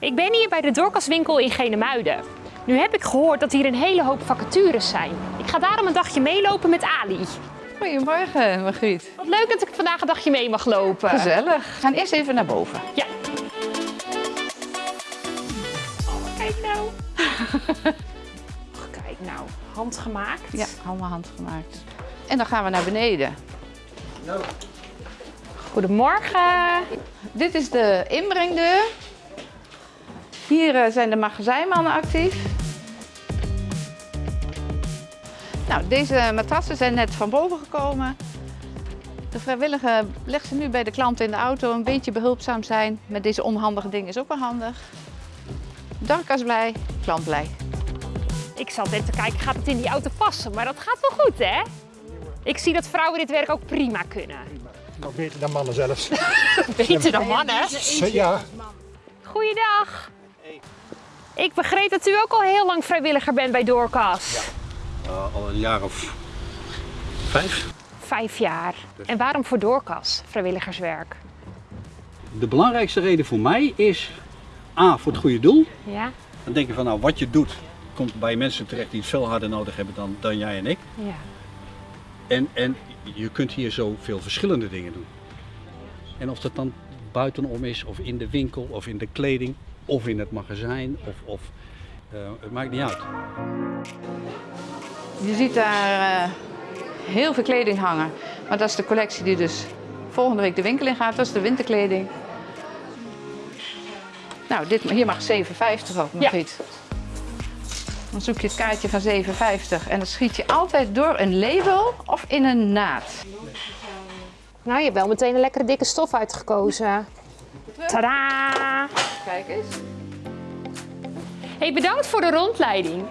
Ik ben hier bij de Dorcaswinkel in Genemuiden. Nu heb ik gehoord dat hier een hele hoop vacatures zijn. Ik ga daarom een dagje meelopen met Ali. Goedemorgen, Margriet. Wat leuk dat ik vandaag een dagje mee mag lopen. Gezellig. We gaan eerst even naar boven. Ja. Oh, kijk nou. Och, kijk nou, handgemaakt. Ja, allemaal handgemaakt. En dan gaan we naar beneden. Goedemorgen. Dit is de inbrengdeur. Hier eh, zijn de magazijnmannen actief. Nou, deze matrassen zijn net van boven gekomen. De vrijwillige legt ze nu bij de klant in de auto. Een beetje behulpzaam zijn met deze onhandige dingen is ook wel handig. Darkas blij, klant blij. Ik zat net te kijken, gaat het in die auto passen? Maar dat gaat wel goed, hè? Ik zie dat vrouwen dit werk ook prima kunnen. Nog beter dan mannen zelfs. Beter dan mannen. Ja, Goeiedag. Ik begreep dat u ook al heel lang vrijwilliger bent bij Doorkas. Uh, al een jaar of vijf. Vijf jaar. En waarom voor Doorkas, vrijwilligerswerk? De belangrijkste reden voor mij is A, voor het goede doel. Ja? Dan denk je van nou, wat je doet, komt bij mensen terecht die het veel harder nodig hebben dan, dan jij en ik. Ja. En, en je kunt hier zoveel verschillende dingen doen. En of dat dan buitenom is, of in de winkel, of in de kleding, of in het magazijn, of, of eh, het maakt niet uit. Je ziet daar eh, heel veel kleding hangen. Maar dat is de collectie die dus volgende week de winkel in gaat. Dat is de winterkleding. Nou, dit, hier mag 7,50 ook, Margriet. Dan zoek je het kaartje van 7,50 en dan schiet je altijd door een label of in een naad. Nou, je hebt wel meteen een lekkere dikke stof uitgekozen. Tadaa! Kijk eens. Hey, bedankt voor de rondleiding.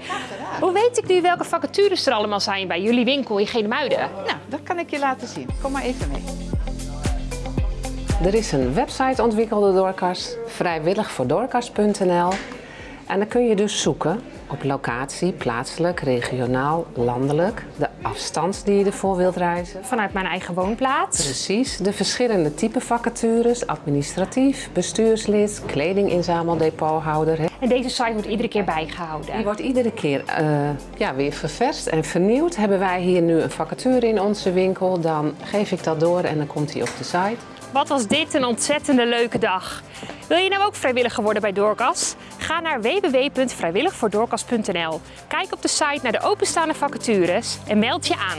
Hoe weet ik nu welke vacatures er allemaal zijn bij jullie winkel in Genemuiden? Nou, dat kan ik je laten zien. Kom maar even mee. Er is een website ontwikkeld door Dorcas, vrijwilligvoordorcas.nl. En dan kun je dus zoeken op locatie, plaatselijk, regionaal, landelijk, de afstand die je ervoor wilt reizen. Vanuit mijn eigen woonplaats. Precies, de verschillende type vacatures, administratief, bestuurslid, kledinginzameldepoothouder. hè. En deze site wordt iedere keer bijgehouden. Die wordt iedere keer eh, ja, weer ververst en vernieuwd. Hebben wij hier nu een vacature in onze winkel, dan geef ik dat door en dan komt die op de site. Wat was dit een ontzettende leuke dag. Wil je nou ook vrijwilliger worden bij Doorkas? Ga naar www.vrijwilligvoordoorkas.nl. Kijk op de site naar de openstaande vacatures en meld je aan.